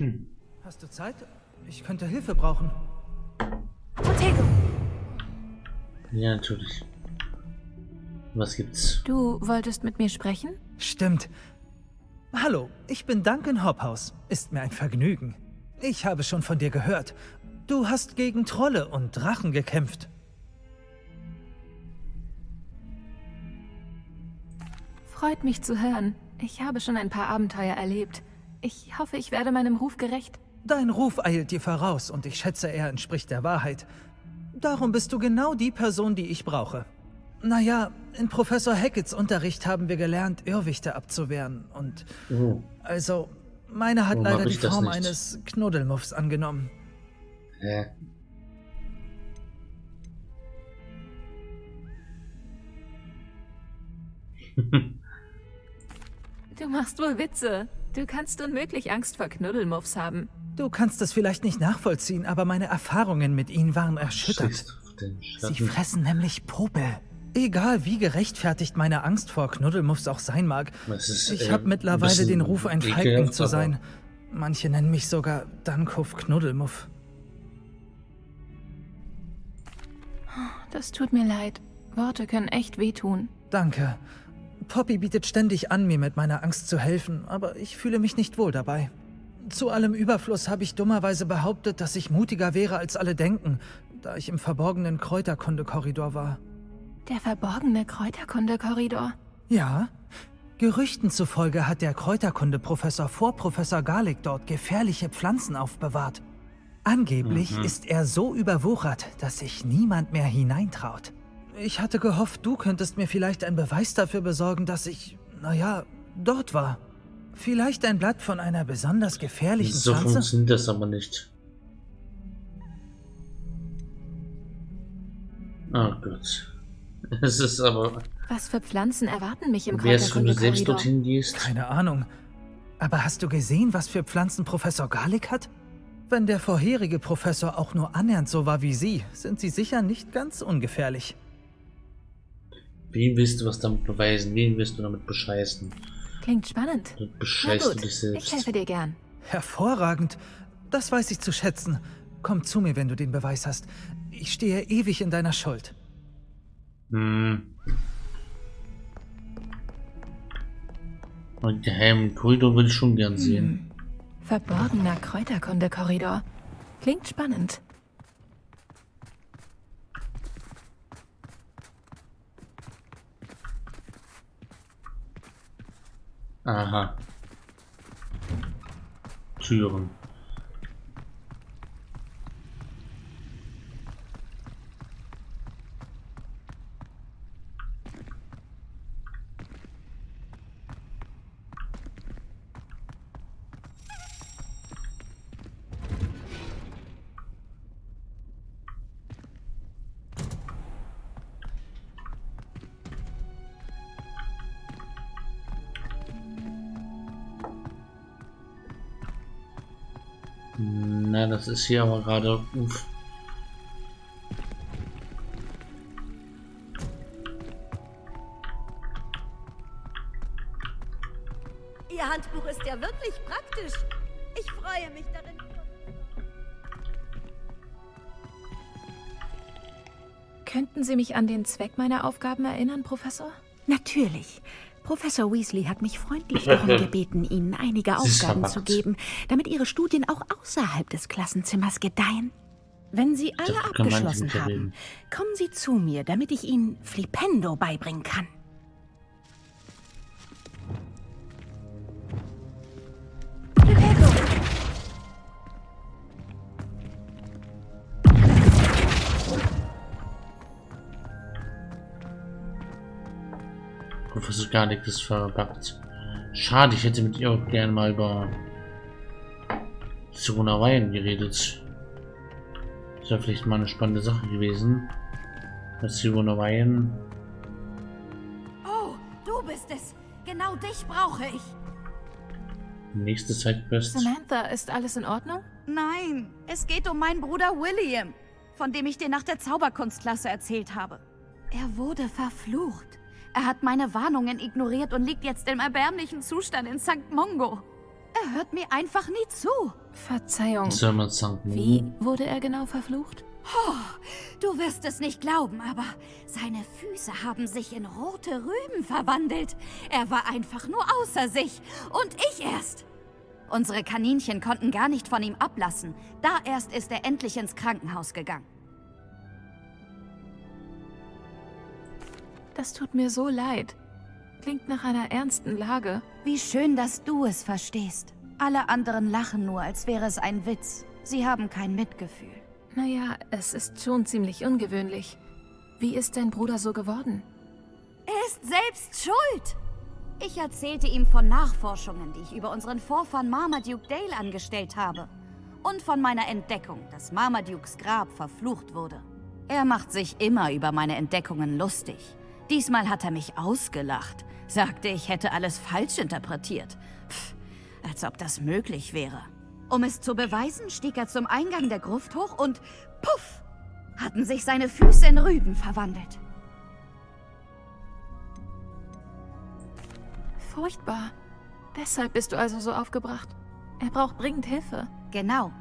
Hm. Hast du Zeit? Ich könnte Hilfe brauchen. Protego, Ja, natürlich. Was gibt's? du wolltest mit mir sprechen? Stimmt. Hallo, ich bin Duncan Hophaus. Ist mir ein Vergnügen. Ich habe schon von dir gehört. Du hast gegen Trolle und Drachen gekämpft. Freut mich zu hören. Ich habe schon ein paar Abenteuer erlebt. Ich hoffe, ich werde meinem Ruf gerecht. Dein Ruf eilt dir voraus und ich schätze, er entspricht der Wahrheit. Darum bist du genau die Person, die ich brauche. Naja, in Professor Hacketts Unterricht haben wir gelernt, Irrwichte abzuwehren und... Oh, Also, meine hat Warum leider hab die Form eines Knuddelmuffs angenommen. hä? Du machst wohl Witze. Du kannst unmöglich Angst vor Knuddelmuffs haben. Du kannst es vielleicht nicht nachvollziehen, aber meine Erfahrungen mit ihnen waren den Sie fressen nämlich Popel. Egal wie gerechtfertigt meine Angst vor Knuddelmuffs auch sein mag, ist, ich äh, habe mittlerweile den Ruf, ein Feigling zu sein. Manche nennen mich sogar Dankhof Knuddelmuff. Das tut mir leid. Worte können echt wehtun. Danke. Poppy bietet ständig an, mir mit meiner Angst zu helfen, aber ich fühle mich nicht wohl dabei. Zu allem Überfluss habe ich dummerweise behauptet, dass ich mutiger wäre, als alle denken, da ich im verborgenen Kräuterkunde-Korridor war. Der verborgene Kräuterkunde-Korridor. Ja, Gerüchten zufolge hat der Kräuterkunde-Professor vor Professor Garlick dort gefährliche Pflanzen aufbewahrt. Angeblich ist er so überwuchert, dass sich niemand mehr hineintraut. Ich hatte gehofft, du könntest mir vielleicht einen Beweis dafür besorgen, dass ich, naja, dort war. Vielleicht ein Blatt von einer besonders gefährlichen So Pflanze? funktioniert das aber nicht. Oh Gott. Es ist aber... Was für Pflanzen erwarten mich im Wärst wenn du selbst Kräuterkunde-Korridor? dorthin gehst? Keine Ahnung. Aber hast du gesehen, was für Pflanzen Professor Garlick hat? Wenn der vorherige Professor auch nur annähernd so war wie Sie, sind Sie sicher nicht ganz ungefährlich. Wie willst du was damit beweisen? Wen willst du damit bescheißen? Klingt spannend. Du Na bescheißt du gut, dich ich selbst. helfe dir gern. Hervorragend. Das weiß ich zu schätzen. Komm zu mir, wenn du den Beweis hast. Ich stehe ewig in deiner Schuld. Hm. Und geheimen Korridor würde ich schon gern sehen. Verborgener Kräuterkunde-Korridor. Klingt spannend. Aha. Türen. Das ist hier aber gerade. Uff. Ihr Handbuch ist ja wirklich praktisch. Ich freue mich darin. Könnten Sie mich an den Zweck meiner Aufgaben erinnern, Professor? Natürlich. Professor Weasley hat mich freundlich darum gebeten, Ihnen einige Aufgaben zu geben, damit Ihre Studien auch außerhalb des Klassenzimmers gedeihen. Wenn Sie alle abgeschlossen haben, kommen Sie zu mir, damit ich Ihnen Flipendo beibringen kann. Garlick ist verpackt. Schade, ich hätte mit ihr auch gerne mal über Sirona Wein geredet. Das wäre vielleicht mal eine spannende Sache gewesen. Mit Sirona Wein. Oh, du bist es. Genau dich brauche ich. Nächste Sidequest. Samantha, ist alles in Ordnung? Nein, es geht um meinen Bruder William, von dem ich dir nach der Zauberkunstklasse erzählt habe. Er wurde verflucht. Er hat meine Warnungen ignoriert und liegt jetzt im erbärmlichen Zustand in St. Mongo. Er hört mir einfach nie zu. Verzeihung. Wie wurde er genau verflucht? Du wirst es nicht glauben, aber seine Füße haben sich in rote Rüben verwandelt. Er war einfach nur außer sich. Und ich erst. Unsere Kaninchen konnten gar nicht von ihm ablassen. Da erst ist er endlich ins Krankenhaus gegangen. Das tut mir so leid. Klingt nach einer ernsten Lage. Wie schön, dass du es verstehst. Alle anderen lachen nur, als wäre es ein Witz. Sie haben kein Mitgefühl. Naja, es ist schon ziemlich ungewöhnlich. Wie ist dein Bruder so geworden? Er ist selbst schuld. Ich erzählte ihm von Nachforschungen, die ich über unseren Vorfahren Marmaduke Dale angestellt habe. Und von meiner Entdeckung, dass Marmadukes Grab verflucht wurde. Er macht sich immer über meine Entdeckungen lustig. Diesmal hat er mich ausgelacht, sagte, ich hätte alles falsch interpretiert. Pff, als ob das möglich wäre. Um es zu beweisen, stieg er zum Eingang der Gruft hoch und puff, hatten sich seine Füße in Rüben verwandelt. Furchtbar. Deshalb bist du also so aufgebracht. Er braucht dringend Hilfe. Genau.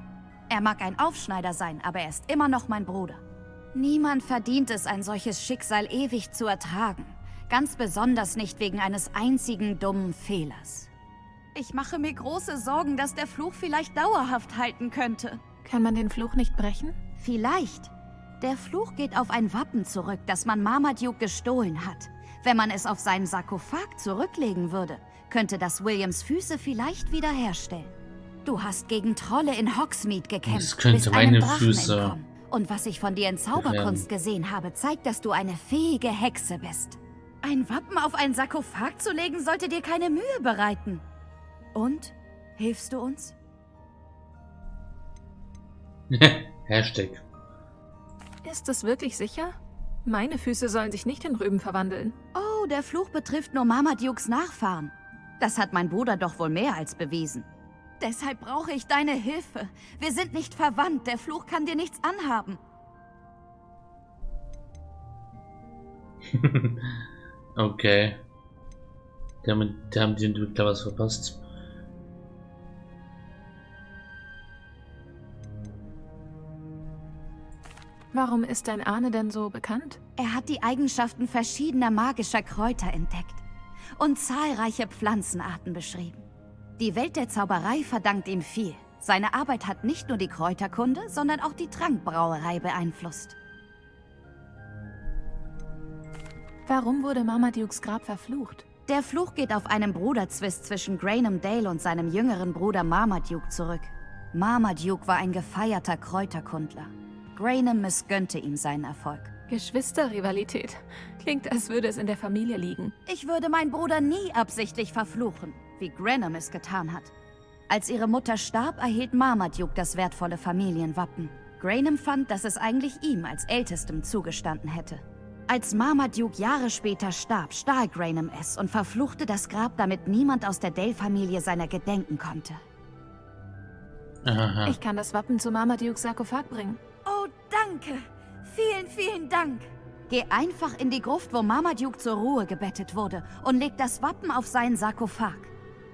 Er mag ein Aufschneider sein, aber er ist immer noch mein Bruder. Niemand verdient es, ein solches Schicksal ewig zu ertragen. Ganz besonders nicht wegen eines einzigen dummen Fehlers. Ich mache mir große Sorgen, dass der Fluch vielleicht dauerhaft halten könnte. Kann man den Fluch nicht brechen? Vielleicht. Der Fluch geht auf ein Wappen zurück, das man Marmaduke gestohlen hat. Wenn man es auf seinen Sarkophag zurücklegen würde, könnte das Williams Füße vielleicht wiederherstellen. Du hast gegen Trolle in Hogsmeade gekämpft, Das könnte meine Füße entkommen. Und was ich von dir in Zauberkunst gesehen habe, zeigt, dass du eine fähige Hexe bist. Ein Wappen auf einen Sarkophag zu legen, sollte dir keine Mühe bereiten. Und? Hilfst du uns? Hashtag. Ist es wirklich sicher? Meine Füße sollen sich nicht in Rüben verwandeln. Oh, der Fluch betrifft nur Marmadukes Nachfahren. Das hat mein Bruder doch wohl mehr als bewiesen. Deshalb brauche ich deine Hilfe. Wir sind nicht verwandt. Der Fluch kann dir nichts anhaben. okay. Damit, da haben die Entwickler was verpasst. Warum ist dein Ahne denn so bekannt? Er hat die Eigenschaften verschiedener magischer Kräuter entdeckt und zahlreiche Pflanzenarten beschrieben. Die Welt der Zauberei verdankt ihm viel. Seine Arbeit hat nicht nur die Kräuterkunde, sondern auch die Trankbrauerei beeinflusst. Warum wurde Marmadukes Grab verflucht? Der Fluch geht auf einen Bruderzwist zwischen Grainham Dale und seinem jüngeren Bruder Marmaduke zurück. Marmaduke war ein gefeierter Kräuterkundler. Grainham missgönnte ihm seinen Erfolg. Geschwisterrivalität. Klingt, als würde es in der Familie liegen. Ich würde meinen Bruder nie absichtlich verfluchen, wie Granham es getan hat. Als ihre Mutter starb, erhielt Marmaduke das wertvolle Familienwappen. Grainham fand, dass es eigentlich ihm als Ältestem zugestanden hätte. Als Marmaduke Jahre später starb, stahl Grainham es und verfluchte das Grab, damit niemand aus der Dale-Familie seiner gedenken konnte. Aha. Ich kann das Wappen zu Marmadukes Sarkophag bringen. Oh, danke. Vielen, vielen Dank. Geh einfach in die Gruft, wo Marmaduke zur Ruhe gebettet wurde und leg das Wappen auf seinen Sarkophag.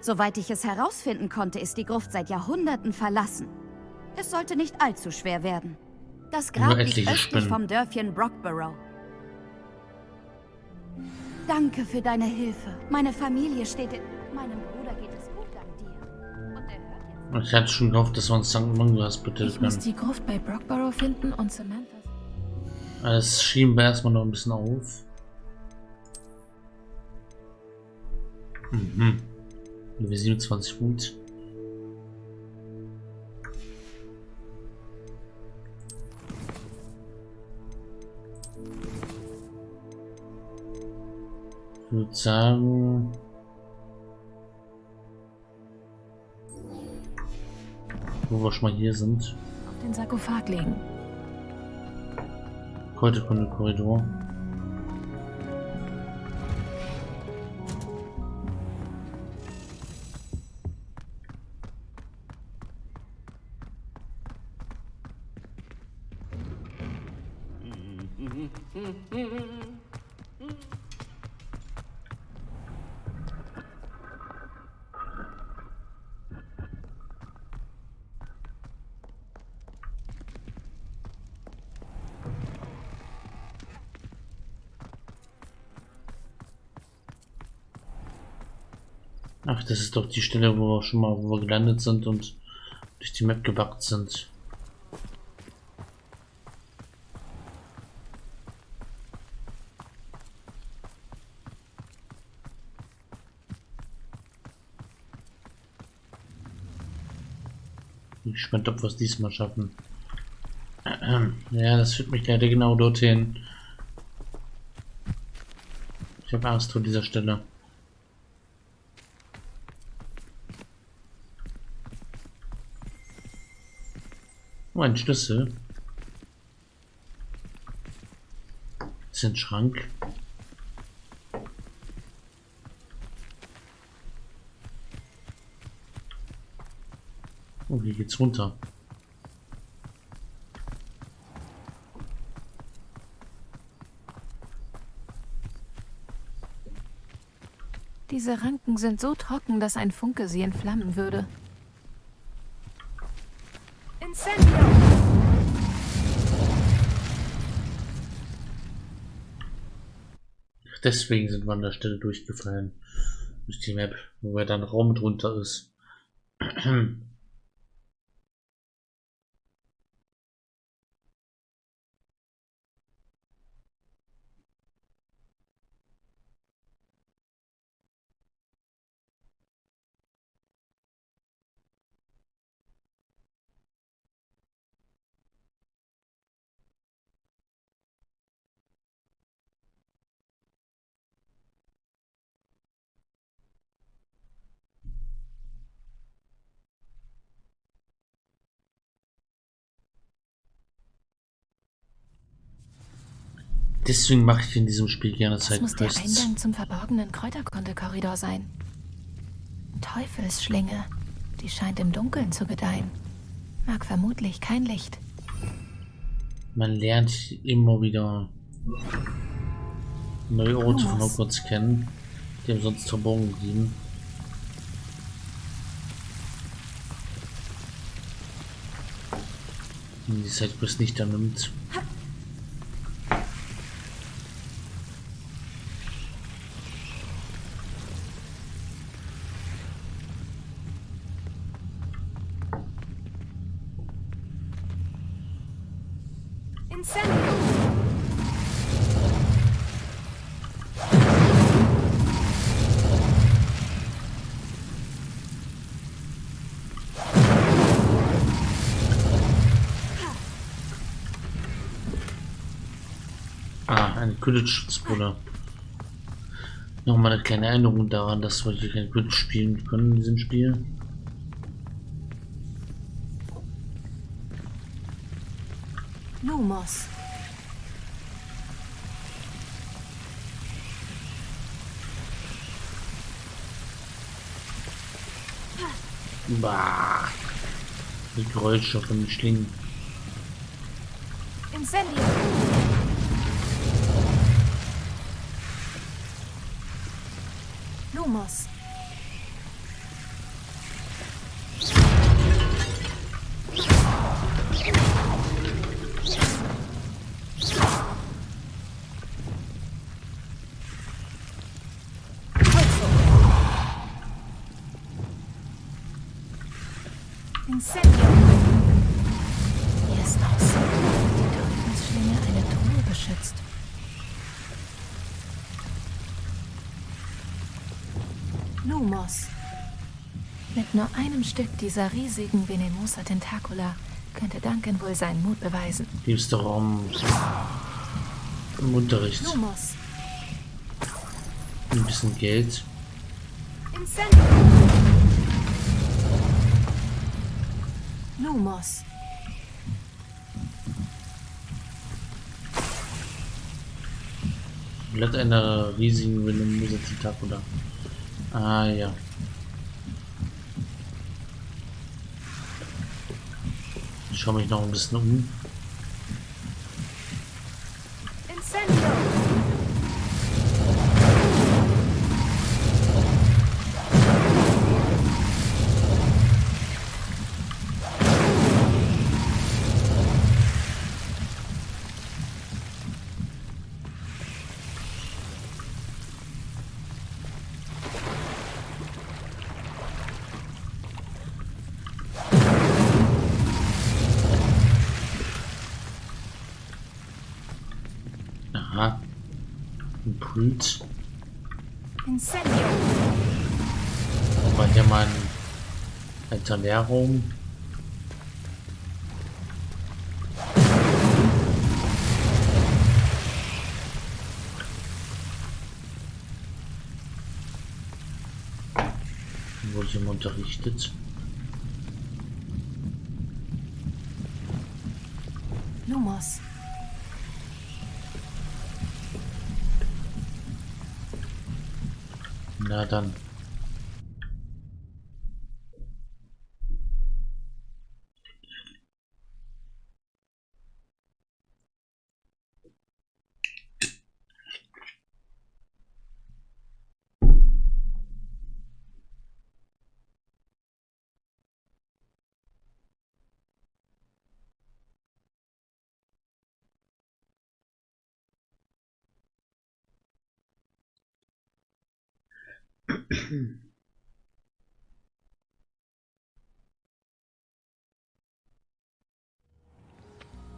Soweit ich es herausfinden konnte, ist die Gruft seit Jahrhunderten verlassen. Es sollte nicht allzu schwer werden. Das Grab liegt östlich Spinnen. vom Dörfchen Brockborough. Danke für deine Hilfe. Meine Familie steht in... Meinem Bruder geht es gut dank dir. Und er hört jetzt... Ich hatte schon gehofft, dass wir uns St. Mangas bitte Ich muss können. die Gruft bei Brockborough finden und Samantha. Das schieben wir erstmal noch ein bisschen auf. Mhm. Level 27 gut. Ich würde sagen, wo wir schon mal hier sind, Auf den Sarkophag legen. Kräuterkunde Korridor. Ach, das ist doch die Stelle, wo wir schon mal wo wir gelandet sind und durch die Map gebackt sind. Gespannt, ob wir es diesmal schaffen. Ja, das führt mich leider genau dorthin. Ich habe Angst vor dieser Stelle. Oh, ein Schlüssel. Das ist ein Schrank. Hier geht's runter. Diese Ranken sind so trocken, dass ein Funke sie entflammen würde. Incendio! Deswegen sind wir an der Stelle durchgefallen. Durch die Map, wo da ein Raum drunter ist. Deswegen mache ich in diesem Spiel gerne Das muss der. Eingang zum verborgenen Kräuterkunde-Korridor sein. Teufelsschlinge. Die scheint im Dunkeln zu gedeihen. Mag vermutlich kein Licht. Man lernt immer wieder neue Orte von? Hogwarts kennen, die ihm sonst verborgen blieben. Die Sidequest nicht annimmt. Ah, eine Quidditch-Spulle. Nochmal eine kleine Erinnerung daran, dass wir hier kein Quidditch spielen können in diesem Spiel. Bah. Die Geräusche von den Schlingen. Incendio. Lumos. Incendio. Wie es aussieht, die Teufelsschlinge eine Truhe beschützt. Lumos. Mit nur einem Stück dieser riesigen Venemosa Tentacula könnte Duncan wohl seinen Mut beweisen. Liebster Raum im Unterricht. Lumos. Ein bisschen Geld. Incendio. Lumos. Blatt einer riesigen Venomose Tentacula. Ah ja. Ich schaue mich noch ein bisschen um. Impuls. Incendio. War hier mal ein alter Lehrraum. Wurde ich immer unterrichtet. Lumos. Na dann.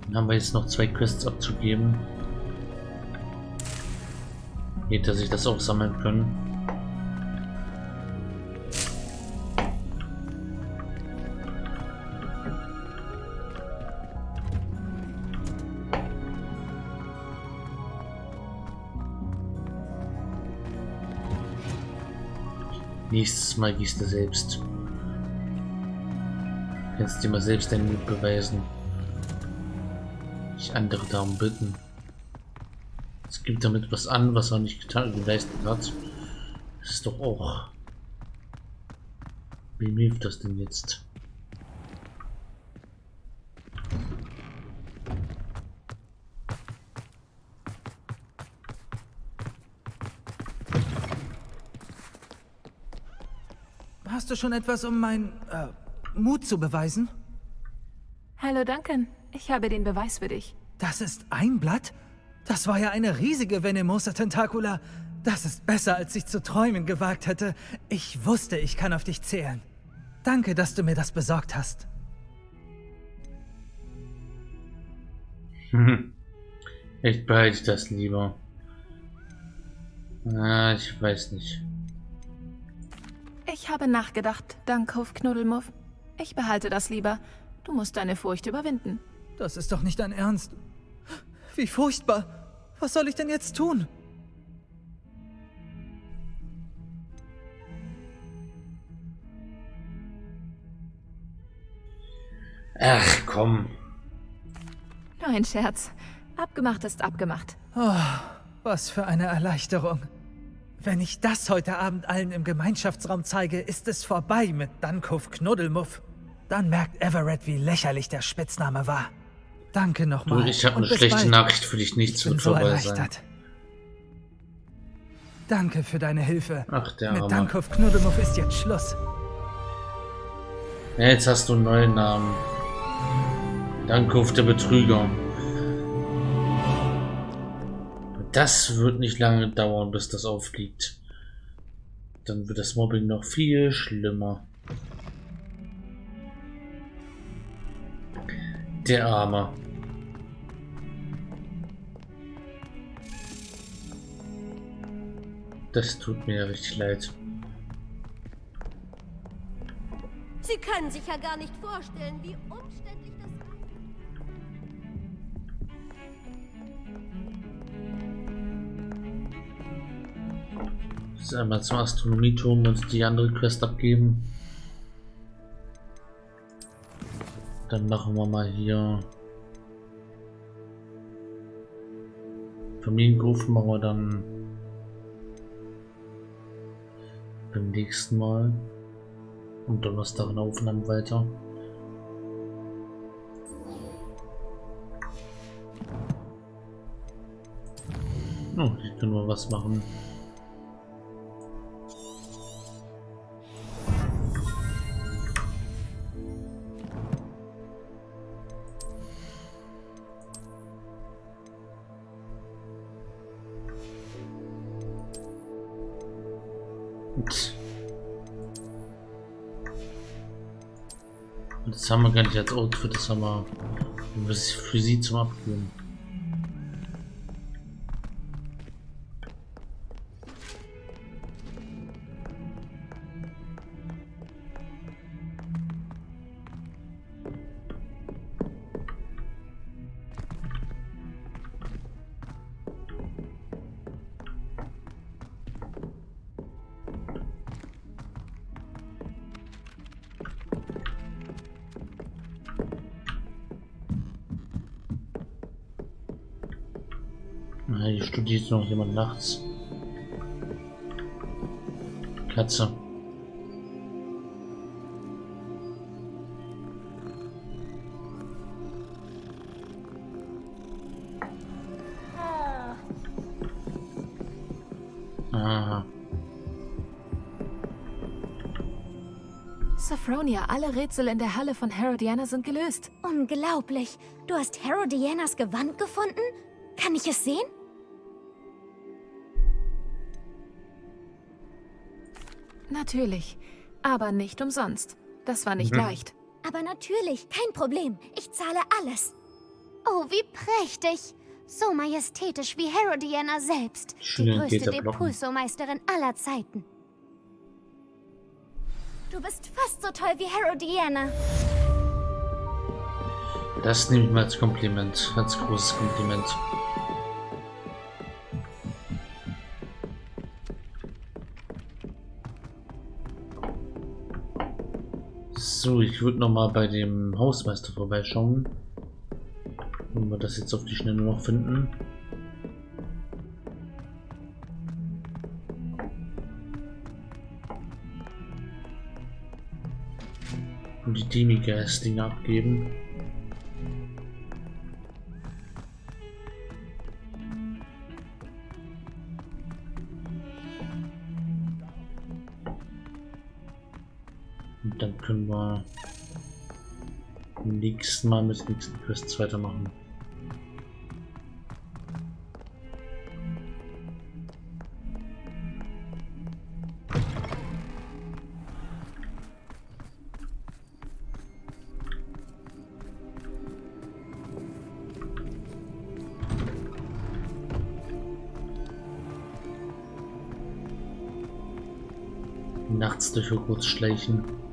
Dann haben wir jetzt noch zwei Quests abzugeben. Geht, dass ich das auch sammeln können. Nächstes Mal gießt du selbst. Kannst dir mal selbst deinen Mut beweisen. Nicht andere darum bitten. Es gibt damit was an, was er nicht getan geleistet hat. Das ist doch auch. Wem hilft das denn jetzt? Schon etwas, um meinen äh, Mut zu beweisen? Hallo Duncan. Ich habe den Beweis für dich. Das ist ein Blatt? Das war ja eine riesige Venemosa Tentacula. Das ist besser, als ich zu träumen gewagt hätte. Ich wusste, ich kann auf dich zählen. Danke, dass du mir das besorgt hast. Ich behalte das lieber. Ah, ich weiß nicht. Ich habe nachgedacht, Dankhof Knuddelmuff. Ich behalte das lieber. Du musst deine Furcht überwinden. Das ist doch nicht dein Ernst. Wie furchtbar. Was soll ich denn jetzt tun? Ach komm. Nur ein Scherz. Abgemacht ist abgemacht. Oh, was für eine Erleichterung. Wenn ich das heute Abend allen im Gemeinschaftsraum zeige, ist es vorbei mit Dankhof Knuddelmuff. Dann merkt Everett, wie lächerlich der Spitzname war. Danke Du, nochmal. ich habe eine schlechte bald. Nachricht für dich. Nichts Ich wird so vorbei sein. Danke für deine Hilfe. Ach, der Mit Arme. Dankhof Knuddelmuff ist jetzt Schluss. Ja, jetzt hast du einen neuen Namen. Dankhof der Betrüger. Das wird nicht lange dauern, bis das aufliegt. Dann wird das Mobbing noch viel schlimmer. Der Arme. Das tut mir richtig leid. Sie können sich ja gar nicht vorstellen, wie umständlich Jetzt einmal zum Astronomieturm und die andere Quest abgeben. Dann machen wir mal hier Familiengruf machen wir dann beim nächsten Mal und Donnerstag in Aufnahmen weiter. Oh, hier können wir was machen. Das haben wir gar nicht als Outfit, das haben wir für sie zum Abgeben. Hier studiert noch jemand nachts. Katze. Aha. Sophronia, alle Rätsel in der Halle von Herodiana sind gelöst. Unglaublich. Du hast Herodianas Gewand gefunden? Kann ich es sehen? Natürlich. Aber nicht umsonst. Das war nicht Mhm. leicht. Aber natürlich, kein Problem. Ich zahle alles. Oh, wie prächtig. So majestätisch wie Herodiana selbst. Die Schöne größte. Depulso-Meisterin aller Zeiten. Du bist fast so toll wie Herodiana. Das nehme ich mal als Kompliment. Als großes Kompliment. So, ich würde noch mal bei dem Hausmeister vorbeischauen. Wenn wir das jetzt auf die Schnelle noch finden. Und die Demigas-Dinge abgeben. Dann können wir beim nächsten Mal mit nächsten Quests weitermachen. Nachts durch Hogwarts schleichen.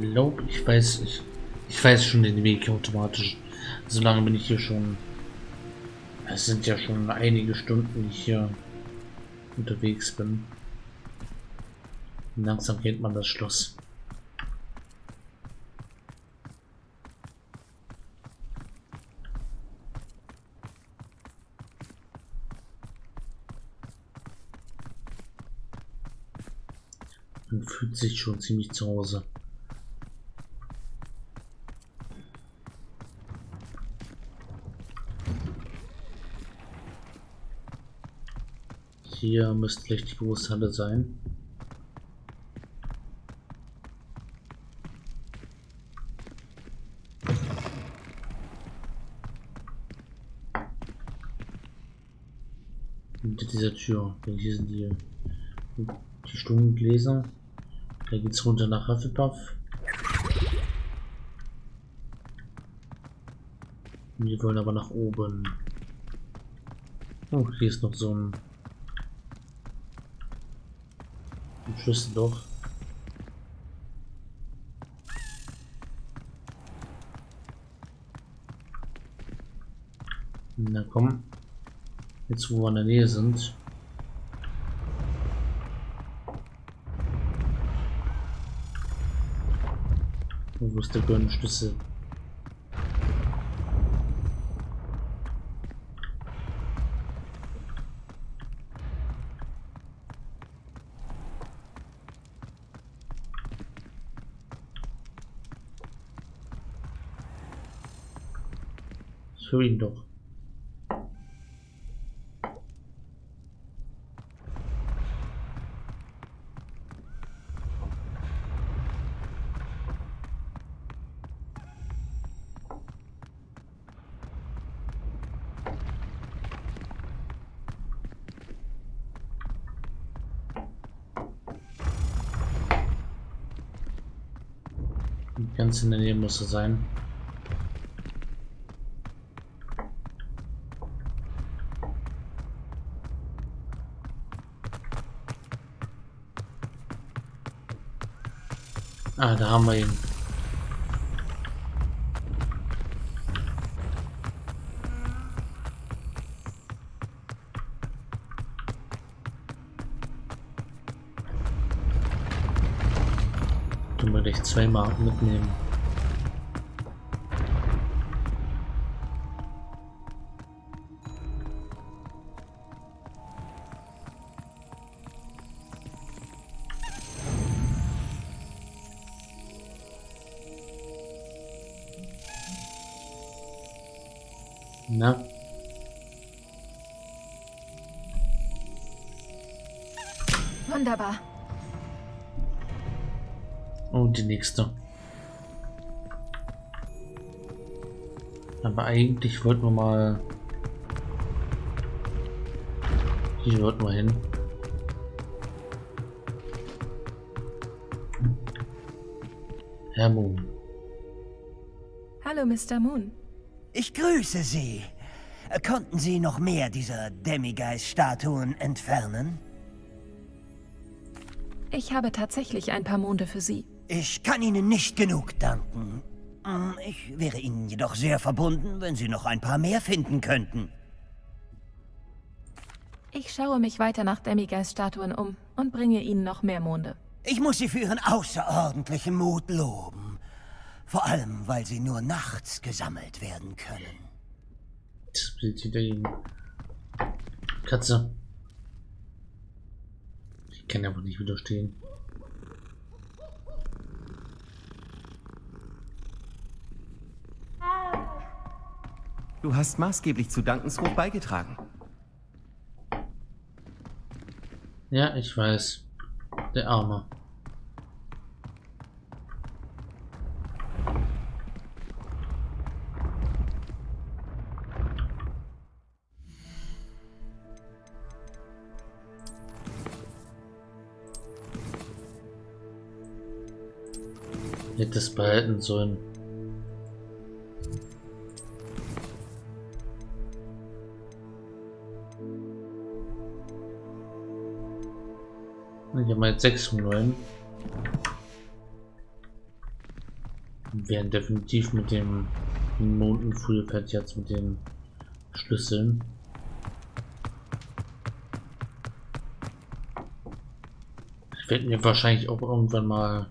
Glaube, ich weiß, ich, ich weiß schon den Weg automatisch. Solange bin ich hier schon. Es sind ja schon einige Stunden, die ich hier unterwegs bin. Langsam kennt man das Schloss. Man fühlt sich schon ziemlich zu Hause. Hier müsste vielleicht die Großhalle sein. Hinter dieser Tür. Hier sind die, die Stundengläser. Da geht's runter nach Hufflepuff. Wir wollen aber nach oben. Oh, hier ist noch so ein Schlüssel doch. Na komm. Jetzt wo wir in der Nähe sind. Wo ist der goldene ihn doch. Ganz in der Nähe muss er sein. Ah, da haben wir ihn. Du möchtest zweimal mitnehmen. Na, Wunderbar. Und die nächste. Aber eigentlich wollten wir mal... Hier wollten wir hin. Herr Moon. Hallo, Mr. Moon. Ich grüße Sie. Konnten Sie noch mehr dieser Demigeist-Statuen entfernen? Ich habe tatsächlich ein paar Monde für Sie. Ich kann Ihnen nicht genug danken. Hm, Ich wäre Ihnen jedoch sehr verbunden, wenn Sie noch ein paar mehr finden könnten. Ich schaue mich weiter nach Demigeist-Statuen um und bringe Ihnen noch mehr Monde. Ich muss Sie für Ihren außerordentlichen Mut loben. Vor allem, weil sie nur nachts gesammelt werden können. Das Bild hinter ihm. Katze. Ich kann aber nicht widerstehen. Du hast maßgeblich zu Dankensruf beigetragen. Ja, ich weiß. Der Arme. Es behalten sollen. Ich habe mal jetzt 6 von 9. Wir werden definitiv mit dem Monden früher fertig jetzt mit den Schlüsseln. Ich werde mir wahrscheinlich auch irgendwann mal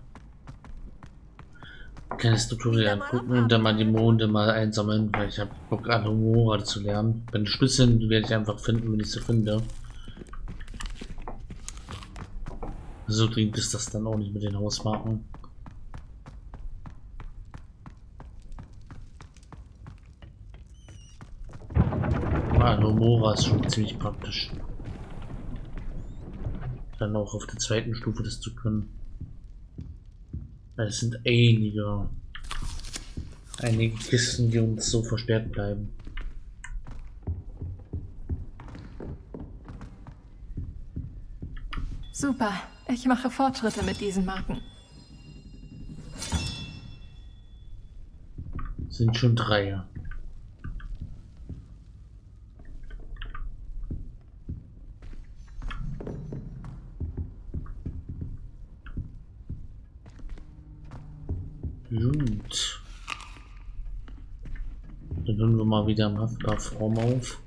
kleines Tutorial angucken und dann mal die Monde mal einsammeln, weil ich habe Bock an Humora zu lernen. Bei den Schlüsseln werde ich einfach finden, wenn ich sie finde. So dringend ist das dann auch nicht mit den Hausmarken. Ah, Nomora ist schon ziemlich praktisch. Dann auch auf der zweiten Stufe das zu können. Es sind einige, einige Kisten, die uns so versperrt bleiben. Super. Ich mache Fortschritte mit diesen Marken. Sind schon drei. Gut. Dann hören wir wieder im Haftbaufraum auf.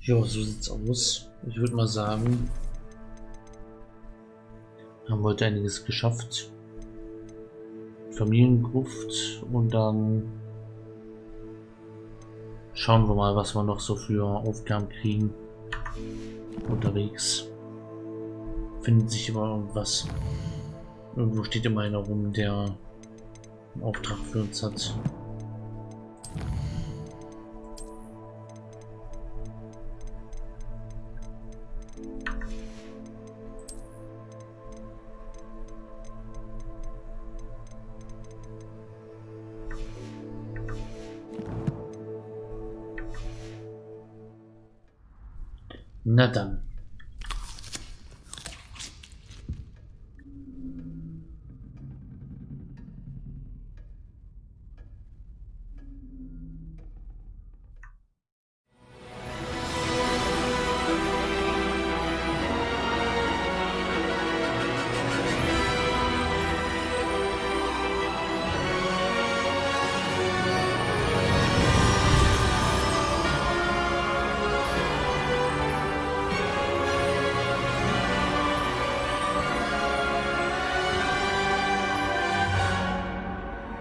Ja, so sieht's aus. Ich würde mal sagen, haben heute einiges geschafft. Familiengruft und dann schauen wir mal, was wir noch so für Aufgaben kriegen unterwegs. Findet sich immer irgendwas. Irgendwo steht immer einer rum, der einen Auftrag für uns hat. Na dann.